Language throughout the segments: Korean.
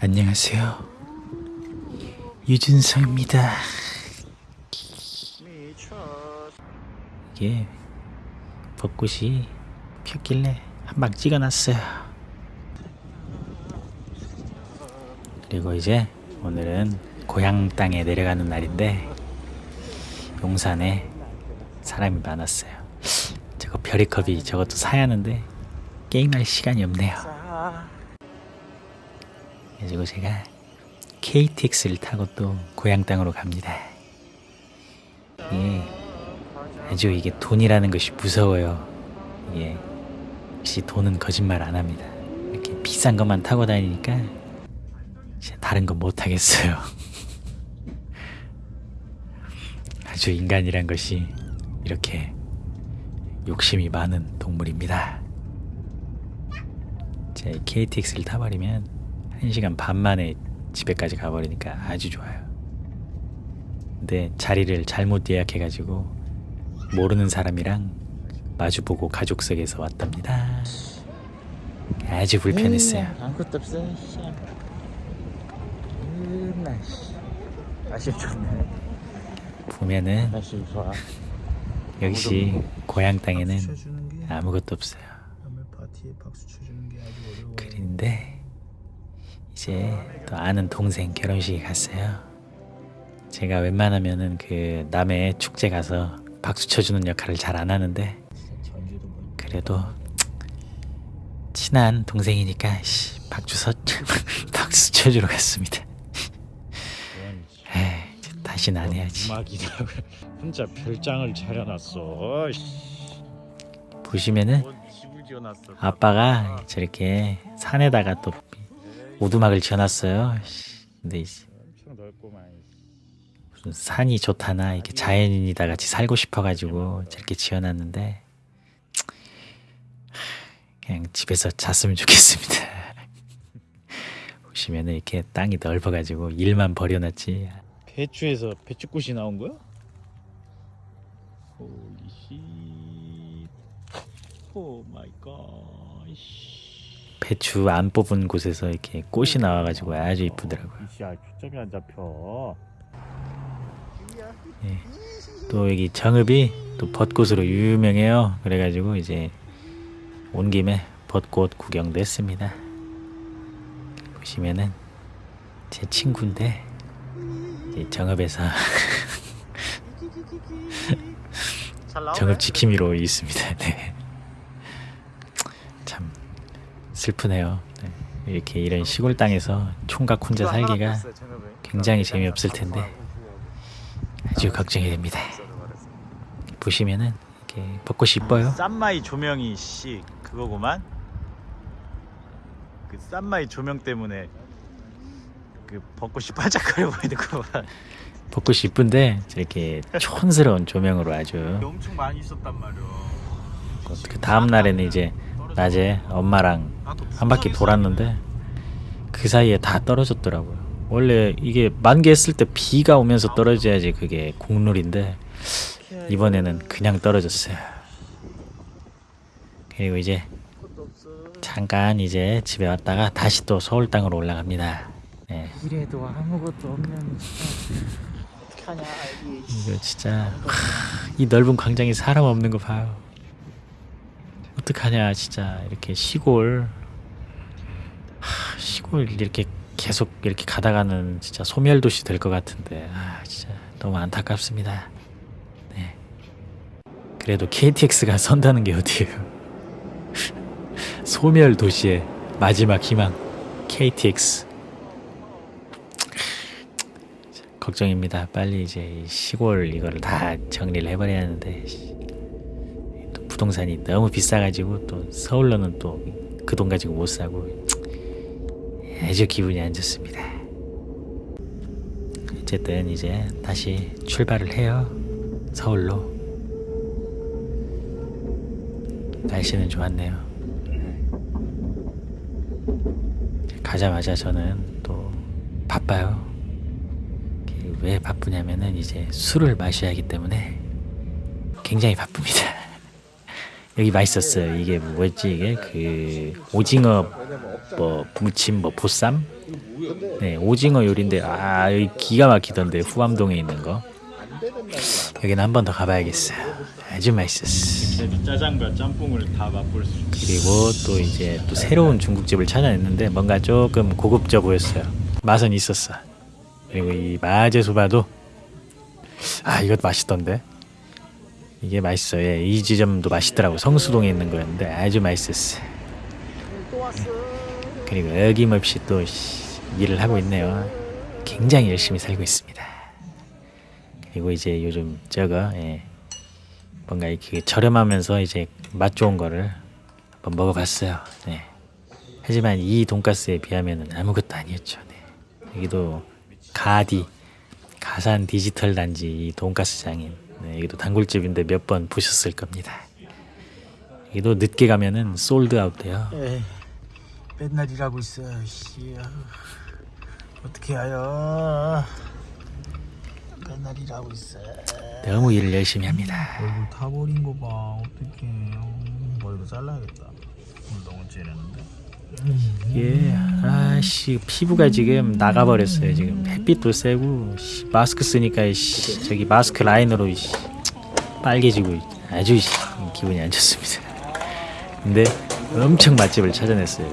안녕하세요. 유준성입니다. 이게 벚꽃이 폈길래 한 방 찍어놨어요. 그리고 이제 오늘은 고향 땅에 내려가는 날인데 용산에 사람이 많았어요. 저거 별이컵이 저것도 사야 하는데 게임할 시간이 없네요. 그래가지고 제가 KTX를 타고 또 고향 땅으로 갑니다. 예. 아주 이게 돈이라는 것이 무서워요. 이게 역시 돈은 거짓말 안 합니다. 이렇게 비싼 것만 타고 다니니까 다른 건 못 하겠어요. 아주 인간이란 것이 이렇게 욕심이 많은 동물입니다. 제 KTX를 타버리면 1시간 반 만에 집에까지 가버리니까 아주 좋아요. 근데 자리를 잘못 예약해가지고 모르는 사람이랑 마주보고 가족석에서 왔답니다. 아주 불편했어요. 아무것도 없어 좋네 보면은 역시 고향 땅에는 아무것도 없어요. 그런데 이제 또 아는 동생 결혼식에 갔어요. 제가 웬만하면은 그 남의 축제 가서 박수 쳐주는 역할을 잘 안 하는데 그래도 친한 동생이니까 씨, 박수 서 박수 쳐주러 갔습니다. 다시는 안 해야지. 음악이다 혼자 별장을 차려놨어 보시면은 아빠가 저렇게 산에다가 또 오두막을 지어놨어요. 씨, 근데 이제 무슨 산이 좋다나 이렇게 자연인이다 같이 살고 싶어가지고 저렇게 지어놨는데 그냥 집에서 잤으면 좋겠습니다. 보시면은 이렇게 땅이 넓어가지고 일만 버려놨지. 배추에서 배추꽃이 나온 거야? Holy shit oh my god 배추 안 뽑은 곳에서 이렇게 꽃이 나와가지고 아주 이쁘더라고요. 이씨야 초점이 안 잡혀 또 여기 정읍이 또 벚꽃으로 유명해요. 그래가지고 이제 온 김에 벚꽃 구경도 했습니다. 보시면은 제 친구인데 이 정읍에서 정읍 지킴이로 있습니다. 네. 참 슬프네요. 네. 이렇게 이런 시골 땅에서 총각 혼자 살기가 굉장히 재미없을 텐데 아주 걱정이 됩니다. 보시면은 이렇게 벚꽃이 이뻐요. 쌈마이 조명이 씨 그거구만 그 쌈마이 조명 때문에 그 벚꽃이 반짝거려 보이는구만 벚꽃이 이쁜데 저렇게 촌스러운 조명으로 아주 엄청 많이 있었단 말이야 그 다음 날에는 이제 낮에 엄마랑 한 바퀴 돌았는데 그 사이에 다 떨어졌더라고요. 원래 이게 만개했을 때 비가 오면서 떨어져야지 그게 국룰인데 이번에는 그냥 떨어졌어요. 그리고 이제 잠깐 이제 집에 왔다가 다시 또 서울 땅으로 올라갑니다. 네, 이래도 아무것도 없는 어떡하냐 이거 진짜 하, 이 넓은 광장에 사람 없는 거 봐요. 어떡하냐 진짜 이렇게 시골 하, 시골 이렇게 계속 이렇게 가다가는 진짜 소멸 도시 될 것 같은데 아 진짜 너무 안타깝습니다. 네. 그래도 KTX가 선다는 게 어디예요? 소멸 도시의 마지막 희망 KTX. 걱정입니다. 빨리 이제 이 시골 이거를 다 정리를 해버려야 하는데 씨, 또 부동산이 너무 비싸가지고 또 서울로는 또 그 돈 가지고 못 사고 아주 기분이 안 좋습니다. 어쨌든 이제 다시 출발을 해요. 서울로. 날씨는 좋았네요. 가자마자 저는 또 바빠요. 왜 바쁘냐면은 이제 술을 마셔야 하기 때문에 굉장히 바쁩니다. 여기 맛있었어요. 이게 뭐였지 이게 그 오징어 뭐 무침 뭐 보쌈? 네 오징어 요리인데 아 여기 기가 막히던데 후암동에 있는 거. 여기는 한 번 더 가봐야겠어요. 아주 맛있었어. 짜장과 짬뽕을 다 맛볼 수 그리고 또 이제 또 새로운 중국집을 찾아냈는데 뭔가 조금 고급져 보였어요. 맛은 있었어. 그리고 이 마제소바도 아 이것도 맛있던데. 이게 맛있어요. 예, 이 지점도 맛있더라고. 성수동에 있는 거였는데 아주 맛있었어. 그리고 어김없이 또 씨, 일을 하고 있네요. 굉장히 열심히 살고 있습니다. 그리고 이제 요즘 저거 예, 뭔가 이렇게 저렴하면서 이제 맛 좋은 거를 한번 먹어봤어요. 네. 하지만 이 돈가스에 비하면 아무것도 아니었죠. 네. 여기도 가디 가산 디지털 단지 이 돈가스장인 네, 여기도 단골집인데 몇 번 보셨을 겁니다. 여기도 늦게 가면은 sold out 돼요. 에이, 맨날 일하고 있어. 씨, 어떻게 하여? 맨날 일하고 있어. 너무 일을 열심히 합니다. 얼굴 타버린 거 봐. 어떡해. 어, 머리도 잘라야겠다. 오늘 너무 찌르는데. 예, 아씨 피부가 지금 나가버렸어요. 지금 햇빛도 세고 씨, 마스크 쓰니까 씨, 저기 마스크 라인으로 씨, 빨개지고 아주 씨, 기분이 안 좋습니다. 근데 엄청 맛집을 찾아냈어요.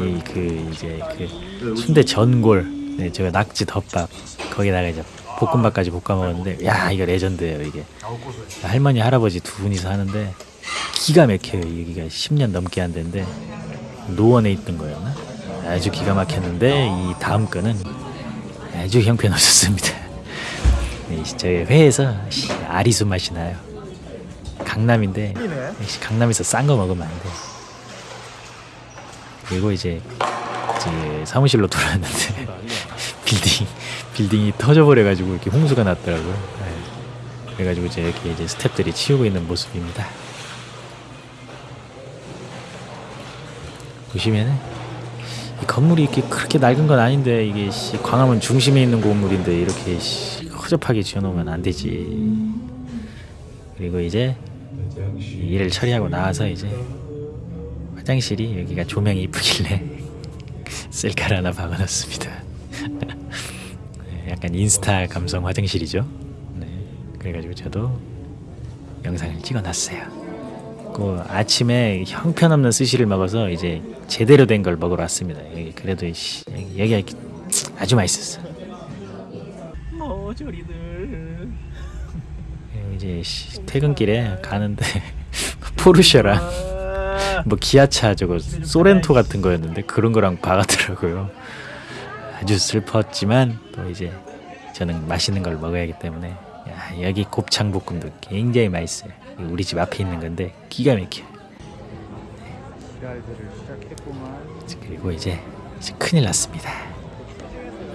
이 그 이제 그 순대 전골, 네, 저거 낙지 덮밥 거기다가 이제 볶음밥까지 볶아 먹었는데 야 이거 레전드예요 이게. 할머니 할아버지 두 분이서 하는데 기가 막혀요. 여기가 10년 넘게 한 데인데 노원에 있던 거였나? 아주 기가 막혔는데 이 다음 거는 아주 형편없었습니다. 네, 저희 회에서 씨, 아리수 맛이 나요. 강남인데 역시 강남에서 싼 거 먹으면 안 돼. 그리고 이제 이제 사무실로 돌아왔는데 빌딩 빌딩이 터져버려가지고 이렇게 홍수가 났더라고요. 네. 그래가지고 이제 이렇게 이제 스탭들이 치우고 있는 모습입니다. 보시면은 이 건물이 이렇게 그렇게 낡은 건 아닌데 이게 씨, 광화문 중심에 있는 건물인데 이렇게 씨, 허접하게 지어놓으면 안 되지. 그리고 이제 이 일을 처리하고 나와서 이제 화장실이 여기가 조명이 이쁘길래 셀카를 하나 박아놨습니다. 네, 약간 인스타 감성 화장실이죠. 네, 그래가지고 저도 영상을 찍어놨어요. 그 아침에 형편없는 스시를 먹어서 이제 제대로 된 걸 먹으러 왔습니다. 여기 그래도 씨, 여기, 아주 맛있었어. 머저리들 이제 씨, 퇴근길에 가는데 포르쉐랑 뭐 기아차 저거 소렌토 같은 거였는데 그런 거랑 박았더라고요. 아주 슬펐지만 또 이제 저는 맛있는 걸 먹어야 하기 때문에 야, 여기 곱창 볶음도 굉장히 맛있어요. 우리 집 앞에 있는 건데 기가 막혀. 그리고 이제, 이제 큰일 났습니다.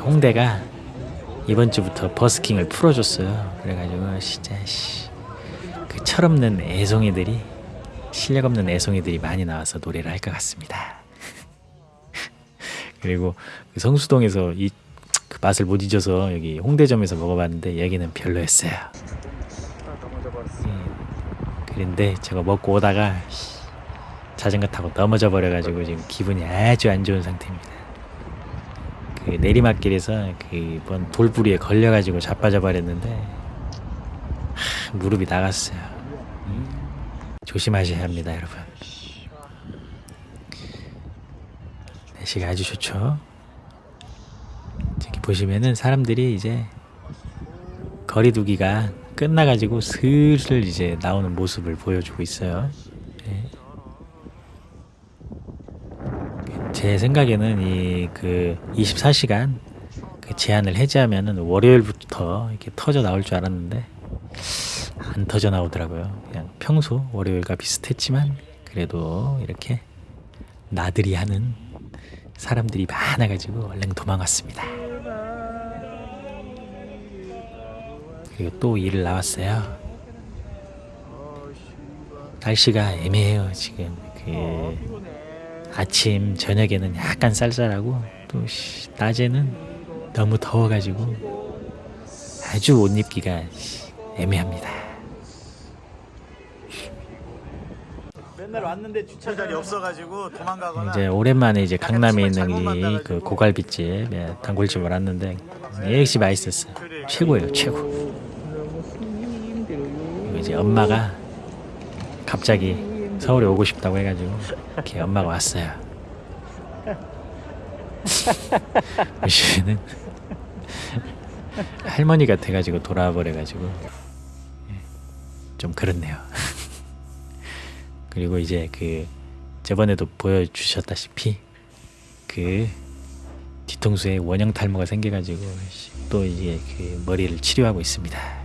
홍대가 이번 주부터 버스킹을 풀어줬어요. 그래가지고 진짜 씨, 그 철없는 애송이들이 실력 없는 애송이들이 많이 나와서 노래를 할 것 같습니다. 그리고 그 성수동에서 이 그 맛을 못 잊어서 여기 홍대점에서 먹어봤는데 여기는 별로였어요. 음, 그런데 제가 먹고 오다가 씨, 자전거 타고 넘어져 버려가지고 지금 기분이 아주 안 좋은 상태입니다. 그 내리막길에서 그번 돌부리에 걸려가지고 자빠져 버렸는데 하, 무릎이 나갔어요. 조심하셔야 합니다, 여러분. 날씨가 아주 좋죠. 저기 보시면은 사람들이 이제 거리두기가 끝나가지고 슬슬 이제 나오는 모습을 보여주고 있어요. 네. 제 생각에는 이 그 24시간 그 제한을 해제하면은 월요일부터 이렇게 터져 나올 줄 알았는데 안 터져 나오더라고요. 그냥 평소 월요일과 비슷했지만 그래도 이렇게 나들이 하는 사람들이 많아가지고 얼른 도망왔습니다. 그리고 또 일을 나왔어요. 날씨가 애매해요 지금 그 아침 저녁에는 약간 쌀쌀하고 또 씨, 낮에는 너무 더워가지고 아주 옷 입기가 애매합니다. 맨날 왔는데 주차 자리 없어가지고 도망가거나 이제 오랜만에 이제 강남에 있는 이 그 고갈비집 예, 단골집을 왔는데 역시 맛있었어요. 최고예요, 최고. 그리고 이제 엄마가 갑자기 서울에 오고 싶다고 해가지고 이렇게 엄마가 왔어요. 보시면은 할머니가 돼가지고 돌아와 버려가지고 예, 좀 그렇네요. 그리고 이제 그 저번에도 보여주셨다시피 그 뒤통수에 원형 탈모가 생겨가지고 씨, 또 이제 그 머리를 치료하고 있습니다.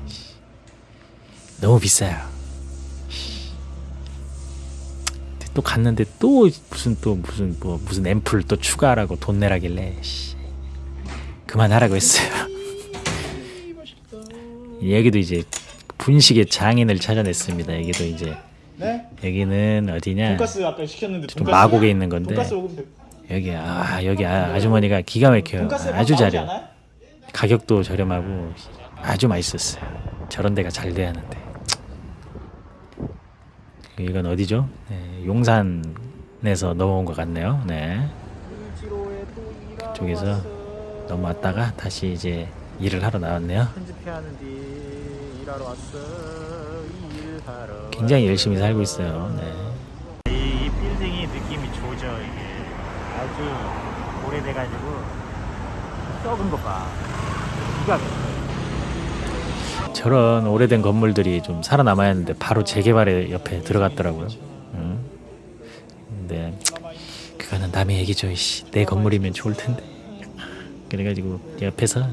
씨. 너무 비싸요. 또 갔는데 또 무슨 또 무슨 뭐 무슨 앰플 또 추가하라고 돈 내라길래 씨. 그만하라고 했어요. 여기도 이제 분식의 장인을 찾아냈습니다. 여기도 이제 네? 여기는 어디냐? 돈가스 아까 시켰는데 좀 마곡에 있는 건데. 여기 아 여기 아, 아주머니가 기가 막혀요. 돈가스 아주. 않아요? 가격도 저렴하고 아주 맛있었어요. 저런 데가 잘 돼야 하는데. 이건 어디죠? 네, 용산에서 넘어온 것 같네요. 네. 쪽에서 넘어왔다가 다시 이제 일을 하러 나왔네요. 굉장히 열심히 살고 있어요. 네. 이, 이 빌딩이 느낌이 좋죠 이게 아주 오래돼가지고 썩은 것 봐 기가 막혀 저런 오래된 건물들이 좀 살아남아야 하는데 바로 재개발의 옆에 들어갔더라고요. 응? 근데 그거는 남의 얘기죠. 이씨. 내 건물이면 좋을 텐데. 그래가지고 옆에서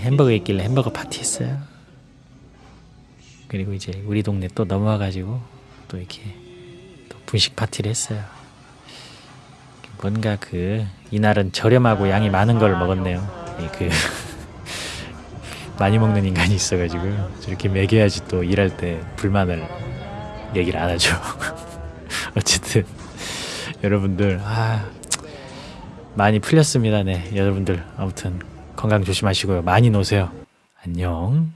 햄버거 있길래 햄버거 파티 했어요. 그리고 이제 우리 동네 또 넘어와가지고 또 이렇게 또 분식 파티를 했어요. 뭔가 그 이날은 저렴하고 양이 많은 걸 먹었네요. 이그 많이 먹는 인간이 있어가지고 저렇게 먹여야지 또 일할 때 불만을 얘기를 안 하죠. 어쨌든 여러분들 아 많이 풀렸습니다. 네 여러분들 아무튼 건강 조심하시고요. 많이 노세요. 안녕.